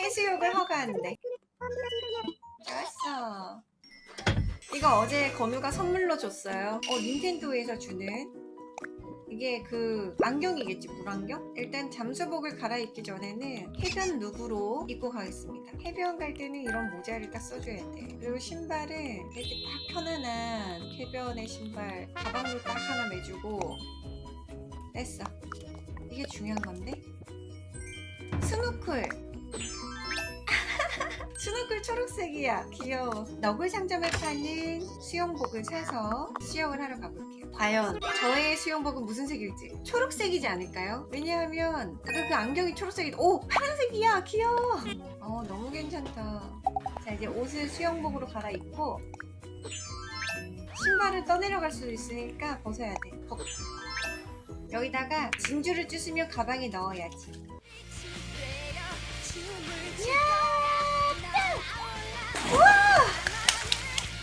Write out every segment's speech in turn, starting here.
해수욕을 허가한대 좋았어. 이거 어제 건우가 선물로 줬어요. 어 닌텐도에서 주는. 이게 그 안경이겠지 물안경? 일단 잠수복을 갈아입기 전에는 해변 룩으로 입고 가겠습니다. 해변 갈 때는 이런 모자를 딱 써줘야 돼. 그리고 신발은 이렇게 딱 편안한 해변의 신발 가방도 딱 하나 매주고 됐어. 이게 중요한 건데. 스노클. 스노클 초록색이야. 귀여워. 너굴 상점에 파는 수영복을 사서 수영을 하러 가볼게요. 과연 저의 수영복은 무슨 색일지. 초록색이지 않을까요? 왜냐하면 아까 그 안경이 초록색이 오! 파란색이야! 귀여워! 어 너무 괜찮다. 자 이제 옷을 수영복으로 갈아입고 신발을 떠내려갈 수도 있으니까 벗어야 돼. 벗. 여기다가 진주를 쭈으며 가방에 넣어야지.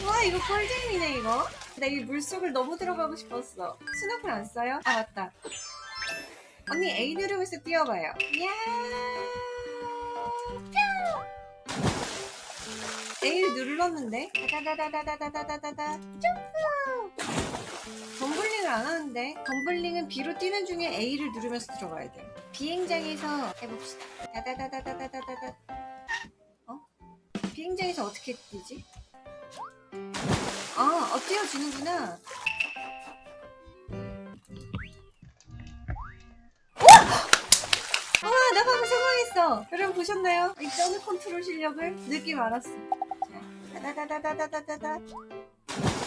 와 이거 꿀잼이네 이거. 나 이 물속을 너무 들어가고 싶었어. 스노클 안 써요? 아 맞다. 언니 A 누르면서 뛰어봐요. 야! A를 눌렀는데? 다다다다다다다다다 점프 덤블링을 안 하는데 덤블링은 B로 뛰는 중에 A를 누르면서 들어가야 돼 비행장에서 해봅시다 다다다다다다다다 어? 비행장에서 어떻게 뛰지? 아, 어. 와! 와, 나 방금 성공했어. 여러분 보셨나요? 이 점프 컨트롤 실력을 느낌 알았어. 자, 다다다다다다다다.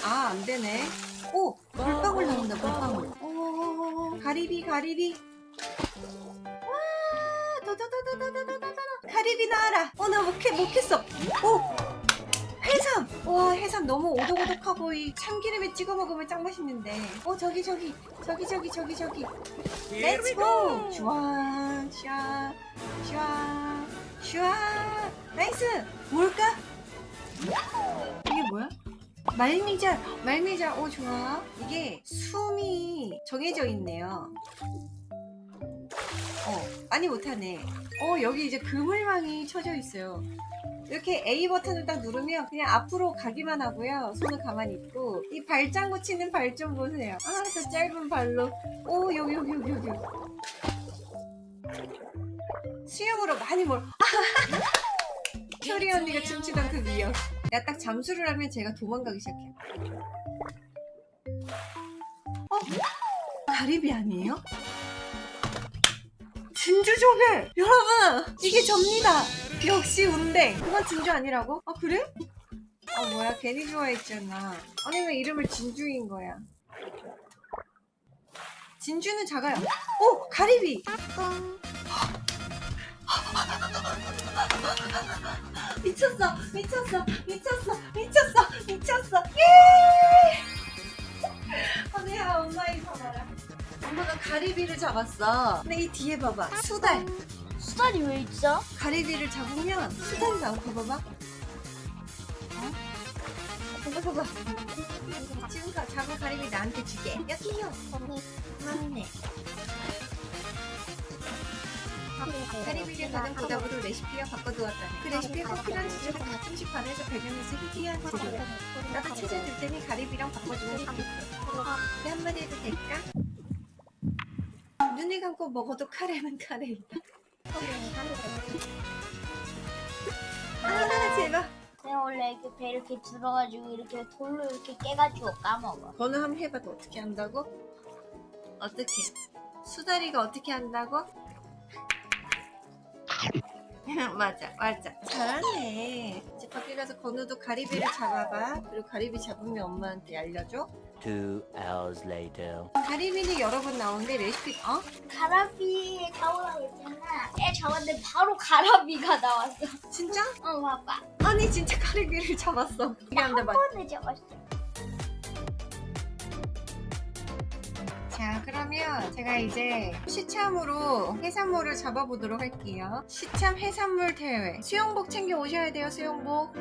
아, 안 되네. 오! 물방울 나온다, 물방울. 오, 가리비, 가리비. 와! 도도도도도도도도도. 가리비 나와라. 어, 나 못했, 못했어. 오! 해삼! 와 해삼 너무 오독오독하고 이 참기름에 찍어 먹으면 짱 맛있는데 어 저기 저기 저기 저기 저기 저기 let's go! 슈아 슈아 슈아 슈아 nice! 뭘까? 이게 뭐야? 말미잘 말미잘 오 좋아 이게 숨이 정해져 있네요 어 많이 못하네 어 여기 이제 그물망이 쳐져 있어요 이렇게 A 버튼을 딱 누르면 그냥 앞으로 가기만 하고요. 손을 가만히 있고 이 발장구 치는 발 좀 보세요. 아, 저 짧은 발로. 오, 여기 여기 여기 여기. 수영으로 많이 몰. 효리 언니가 춤추던 그 위역. 야, 딱 잠수를 하면 제가 도망가기 시작해요. 어? 가리비 아니에요? 진주 조개! 여러분! 이게 접니다! 역시 운댕! 그건 진주 아니라고? 아 그래? 아 뭐야 괜히 좋아했잖아 아니 왜 이름을 진주인 거야 진주는 작아요 오! 가리비! 미쳤어 미쳤어 미쳤어 미쳤어 미쳤어. 예! 언니야 엄마 이거 봐라 엄마가 가리비를 잡았어. 근데 이 뒤에 봐봐. 수달. 수달이 왜 있어? 가리비를 잡으면 수달이 나와. 봐봐봐 어? 봐봐 봐봐. 지금 가- 잡은 가리비 나한테 주게. 여기요. 언니. 맞네 가리비를 가장 보답으로 레시피와 바꿔두었다 그 레시피에 꼭 필요한 지주를 가끔씩 발해서 발견해서 희귀한 재료 나도 찾아줄 테니 가리비랑 바꿔주면 좋겠어 내 한마디 해도 될까? 눈을 감고 먹어도 카레는 카레이다 아 제발 내가 원래 이렇게 배 이렇게 들어가지고 이렇게 돌로 이렇게 깨가지고 까먹어. 번호 한번 해봐도 어떻게 한다고? 어떻게? 수다리가 어떻게 한다고? 맞아 맞아 잘하네 이제 밖에 가서 건우도 가리비를 잡아봐 그리고 가리비 잡으면 엄마한테 알려줘 Two hours later. 가리비는 여러 번 나오는데 레시피 어? 가라비 잡으라고 했잖아. 애 잡았는데 바로 가라비가 나왔어. 진짜? 어 봐봐. 아니 진짜 가리비를 잡았어 한데 한맞 번에 잡았어. 자 그러면 제가 이제 시참으로 해산물을 잡아보도록 할게요. 시참 해산물 대회. 수영복 챙겨 오셔야 돼요 수영복.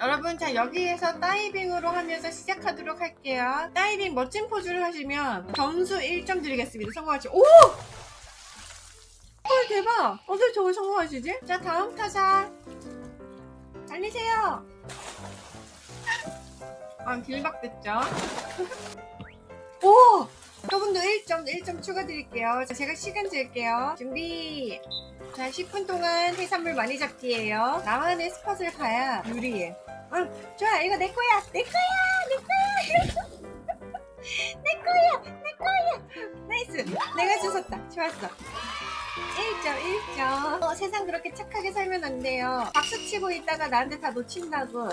여러분 자 여기에서 다이빙으로 하면서 시작하도록 할게요. 다이빙 멋진 포즈를 하시면 점수 1점 드리겠습니다. 성공하시 오! 헐 대박! 어떻게 저걸 성공하시지? 자 다음 타자. 달리세요 아 길박됐죠? 오! 저분도 1점 1점 추가 드릴게요. 자 제가 시간 잴게요. 준비! 자 10분 동안 해산물 많이 잡기예요. 나만의 spot을 가야 유리해. 응 좋아. 이거 내 거야. 내 거야! 내 거야! 내 거야! 내 거야! nice! 내가 주웠다. 좋았어 1점 1점 어, 세상 그렇게 착하게 살면 안 돼요. 박수 치고 있다가 나한테 다 놓친다고.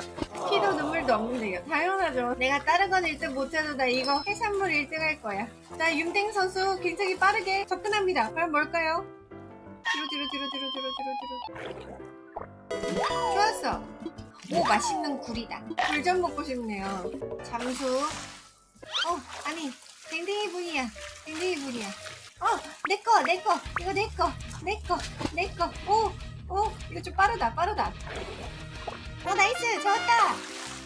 피도 눈물도 없는데요 당연하죠. 내가 다른 건 1등 못해도 나 이거 해산물 1등 할 거야. 자 윤댕 선수 굉장히 빠르게 접근합니다. 과연 뭘까요? 뒤로 뒤로 뒤로 뒤로 뒤로 뒤로 좋았어. 오 맛있는 굴이다. 굴 좀 먹고 싶네요. 잠수. 어 아니 댕댕이 분이야. 댕댕이 분이야 어 내꺼 내꺼 이거 내꺼 내꺼 내꺼 오오 이거 좀 빠르다 빠르다. 어 nice. 좋았다.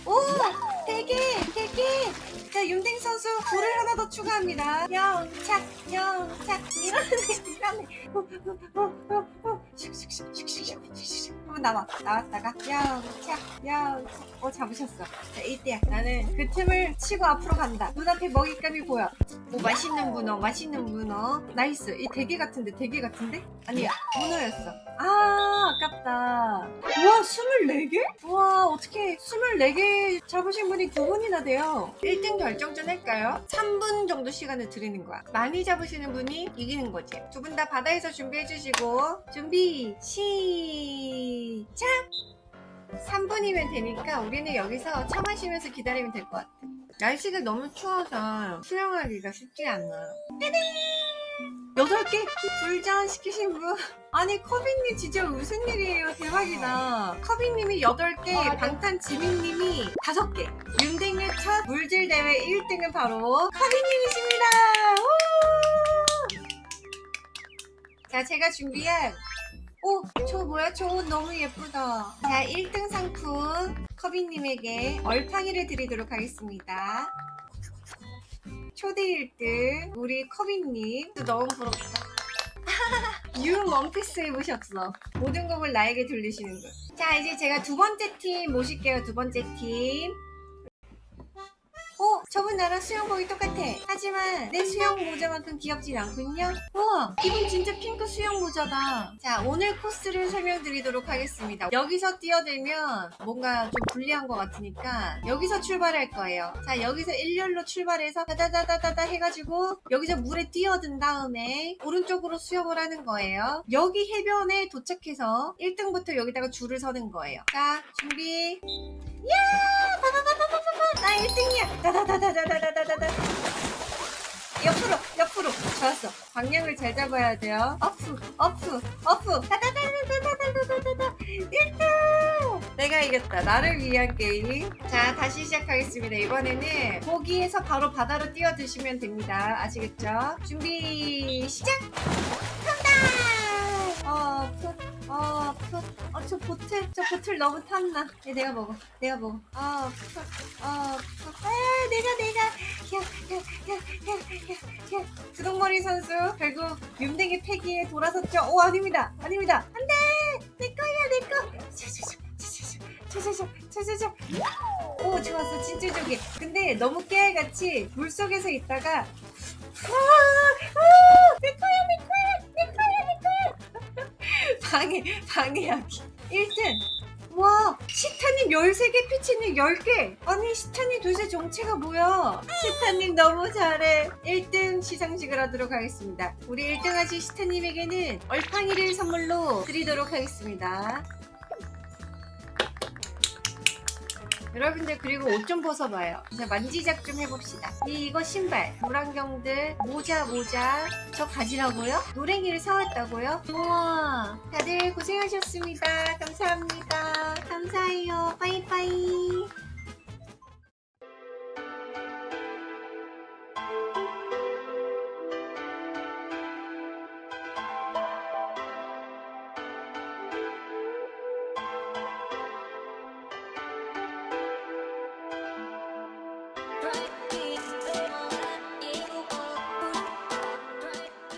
오 대게 대게 자 윤댕 선수 굴을 하나 더 추가합니다. 영차 영차. 이러네 이러네. 어, 어, 어, 어, 어. 슉슉슉 슉슉슉 슉슉슉 한번 나와 나왔다가. 영차 영차 어 잡으셨어. 자 이때야. 나는 그 틈을 치고 앞으로 간다. 눈앞에 먹잇감이 보여. 오 맛있는 문어 맛있는 문어. nice. 이 대게 같은데 대게 같은데? 아니야 문어였어. 아 아깝다. 우와 24개? 우와 어떻게 24개 잡으신 분이 두 분이나 돼요. 1등 결정전 할까요? 3분 정도 시간을 드리는 거야. 많이 잡으시는 분이 이기는 거지. 두 분 다 바다에서 준비해 주시고. 준비 시 작! 3분이면 되니까 우리는 여기서 차 마시면서 기다리면 될 것 같아. 날씨가 너무 추워서 수영하기가 쉽지 않아 여덟 개 불전 시키신 분? 아니 커비님 진짜 무슨 일이에요? 대박이다. 커비님이 여덟 개 맞아. 방탄 지민님이 다섯 개 윤댕의 첫 물질 대회 1등은 바로 커비님이십니다. 우! 자 제가 준비한 오, 저 뭐야? 저옷 너무 예쁘다. 자, 1등 상품 커비님에게 얼팡이를 드리도록 하겠습니다. 초대 1등 우리 커비님 너무 부럽다. 유 원피스 입으셨어. 모든 곡을 나에게 돌리시는 거. 자, 이제 제가 두 번째 팀 모실게요. 두 번째 팀. 어? 저분 나랑 수영복이 똑같아. 하지만 내 수영 모자만큼 귀엽진 않군요. 우와! 이분 진짜 핑크 수영 모자다. 자, 오늘 코스를 설명드리도록 하겠습니다. 여기서 뛰어들면 뭔가 좀 불리한 것 같으니까 여기서 출발할 거예요. 자, 여기서 일렬로 출발해서 다다다다다다 해가지고 여기서 물에 뛰어든 다음에 오른쪽으로 수영을 하는 거예요. 여기 해변에 도착해서 1등부터 여기다가 줄을 서는 거예요. 자, 준비. 야! 나 1등이야! 다다다다다다다다다! 옆으로, 옆으로. 좋았어. 방향을 잘 잡아야 돼요. 어프, 어프, 어프. 다다다다다다다다다. 1등! 내가 이겼다. 나를 위한 게임. 자, 다시 시작하겠습니다. 이번에는 거기에서 바로 바다로 뛰어드시면 됩니다. 아시겠죠? 준비, 시작! 간다! 어, 프, 어, 프. 어, 저 보틀, 저 보틀 너무 탔나? 얘 내가 먹어. 내가 먹어. 어, 프, 어, 프. 아, 내가, 내가. 야, 야, 야, 야, 야, 야. 구동머리 선수, 결국 윤댕이 패기에 돌아섰죠? 오, 아닙니다. 아닙니다. 안 돼! 내 거야, 내 거! 차차차, 차차차, 차차차, 차차차. 오, 좋았어. 진짜 저기. 근데 너무 깨알같이 물속에서 있다가, 아, 아, 내 거야, 내 거야, 내 거야, 내 거야. 방해, 방해하기. 1등. 와, 시타님 13개, 피치님 10개. 아니, 시타님 도대체 정체가 뭐야? 시타님 너무 잘해. 1등 시상식을 하도록 하겠습니다. 우리 1등 하신 시타님에게는 얼팡이를 선물로 드리도록 하겠습니다. 여러분들 그리고 옷 좀 벗어봐요. 이제 만지작 좀 해봅시다. 이, 이거 신발, 물안경들, 모자 모자 저 가지라고요? 노랭이를 사왔다고요? 우와 다들 고생하셨습니다. 감사합니다. 감사해요. 빠이빠이.